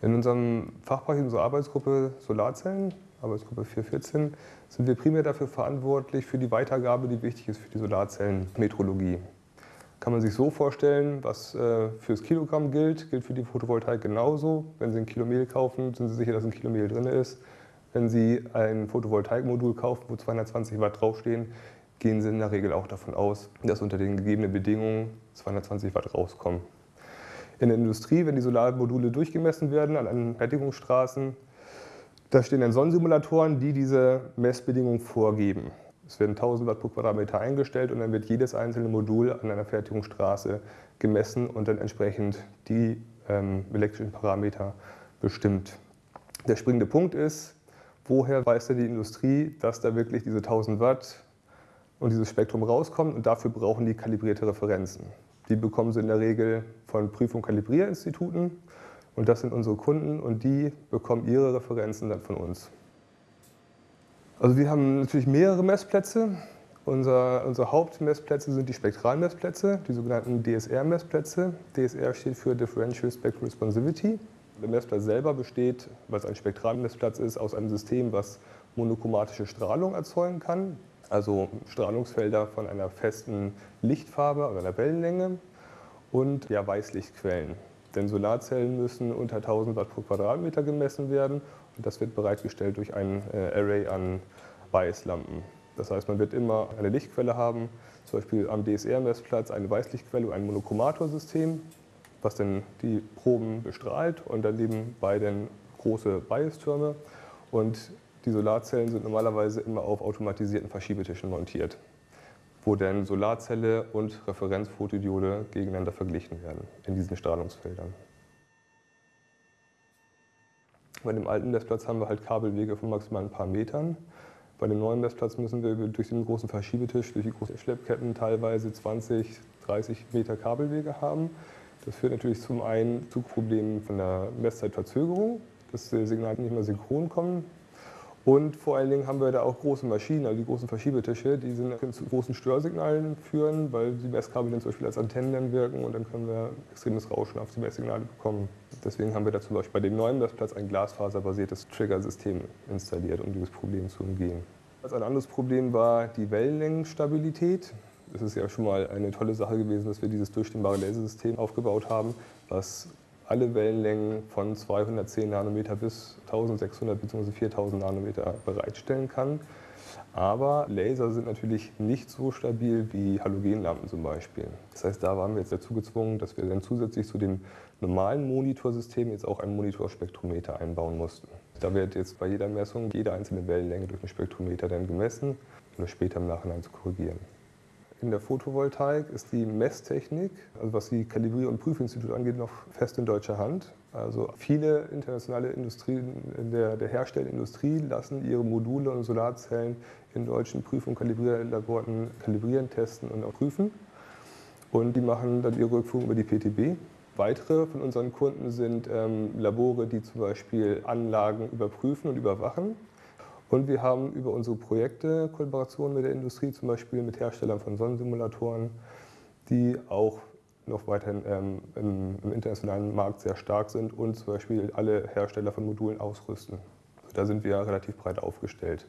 In unserem Fachbereich, in unserer Arbeitsgruppe Solarzellen, Arbeitsgruppe 414, sind wir primär dafür verantwortlich für die Weitergabe, die wichtig ist für die Solarzellenmetrologie. Kann man sich so vorstellen, was äh, fürs Kilogramm gilt, gilt für die Photovoltaik genauso. Wenn Sie ein Kilo Mehl kaufen, sind Sie sicher, dass ein Kilo Mehl drin ist. Wenn Sie ein Photovoltaikmodul kaufen, wo 220 Watt draufstehen, gehen Sie in der Regel auch davon aus, dass unter den gegebenen Bedingungen 220 Watt rauskommen. In der Industrie, wenn die Solarmodule durchgemessen werden an Fertigungsstraßen, da stehen dann Sonnensimulatoren, die diese Messbedingungen vorgeben. Es werden 1000 Watt pro Quadratmeter eingestellt und dann wird jedes einzelne Modul an einer Fertigungsstraße gemessen und dann entsprechend die ähm, elektrischen Parameter bestimmt. Der springende Punkt ist, woher weiß denn die Industrie, dass da wirklich diese 1000 Watt und dieses Spektrum rauskommt und dafür brauchen die kalibrierte Referenzen. Die bekommen sie in der Regel von Prüf- und Kalibrierinstituten und das sind unsere Kunden und die bekommen ihre Referenzen dann von uns. Also wir haben natürlich mehrere Messplätze. Unser, unsere Hauptmessplätze sind die Spektralmessplätze, die sogenannten DSR-Messplätze. DSR steht für Differential Spectral Responsivity. Der Messplatz selber besteht, weil es ein Spektralmessplatz ist, aus einem System, was monochromatische Strahlung erzeugen kann also Strahlungsfelder von einer festen Lichtfarbe oder einer Wellenlänge und ja, Weißlichtquellen. Denn Solarzellen müssen unter 1000 Watt pro Quadratmeter gemessen werden und das wird bereitgestellt durch ein äh, Array an Weißlampen. Das heißt, man wird immer eine Lichtquelle haben, zum Beispiel am DSR-Messplatz eine Weißlichtquelle und ein Monochromator-System, was dann die Proben bestrahlt und daneben beiden große Biastürme. Und die Solarzellen sind normalerweise immer auf automatisierten Verschiebetischen montiert, wo dann Solarzelle und Referenzfotodiode gegeneinander verglichen werden in diesen Strahlungsfeldern. Bei dem alten Messplatz haben wir halt Kabelwege von maximal ein paar Metern. Bei dem neuen Messplatz müssen wir durch den großen Verschiebetisch, durch die großen Schleppketten teilweise 20, 30 Meter Kabelwege haben. Das führt natürlich zum einen zu Problemen von der Messzeitverzögerung, dass die Signale nicht mehr synchron kommen. Und vor allen Dingen haben wir da auch große Maschinen, also die großen Verschiebetische, die sind, können zu großen Störsignalen führen, weil die Messkabel dann zum Beispiel als Antennen wirken und dann können wir extremes Rauschen auf die Messsignale bekommen. Deswegen haben wir da zum Beispiel bei dem neuen Messplatz ein glasfaserbasiertes Trigger-System installiert, um dieses Problem zu umgehen. Ein anderes Problem war die Wellenlängenstabilität. Es ist ja schon mal eine tolle Sache gewesen, dass wir dieses durchstimmbare Lasersystem aufgebaut haben, was alle Wellenlängen von 210 Nanometer bis 1600 bzw. 4000 Nanometer bereitstellen kann. Aber Laser sind natürlich nicht so stabil wie Halogenlampen zum Beispiel. Das heißt, da waren wir jetzt dazu gezwungen, dass wir dann zusätzlich zu dem normalen Monitorsystem jetzt auch ein Monitorspektrometer einbauen mussten. Da wird jetzt bei jeder Messung jede einzelne Wellenlänge durch ein Spektrometer dann gemessen, um das später im Nachhinein zu korrigieren. In der Photovoltaik ist die Messtechnik, also was die Kalibrier- und Prüfinstitute angeht, noch fest in deutscher Hand. Also viele internationale Industrien der, der Herstellindustrie lassen ihre Module und Solarzellen in deutschen Prüf- und Kalibrierlaboren kalibrieren, testen und auch prüfen. Und die machen dann ihre Rückführung über die PTB. Weitere von unseren Kunden sind ähm, Labore, die zum Beispiel Anlagen überprüfen und überwachen. Und wir haben über unsere Projekte Kollaborationen mit der Industrie, zum Beispiel mit Herstellern von Sonnensimulatoren, die auch noch weiterhin ähm, im, im, internationalen Markt sehr stark sind und zum Beispiel alle Hersteller von Modulen ausrüsten. Also da sind wir relativ breit aufgestellt.